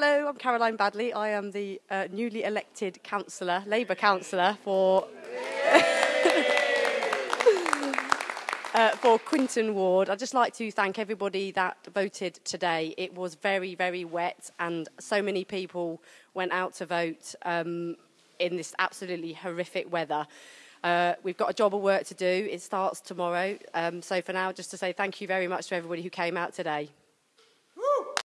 Hello, I'm Caroline Badley. I am the uh, newly elected councillor, Labour councillor for uh, for Quinton Ward. I'd just like to thank everybody that voted today. It was very, very wet, and so many people went out to vote um, in this absolutely horrific weather. Uh, we've got a job of work to do. It starts tomorrow. Um, so for now, just to say thank you very much to everybody who came out today.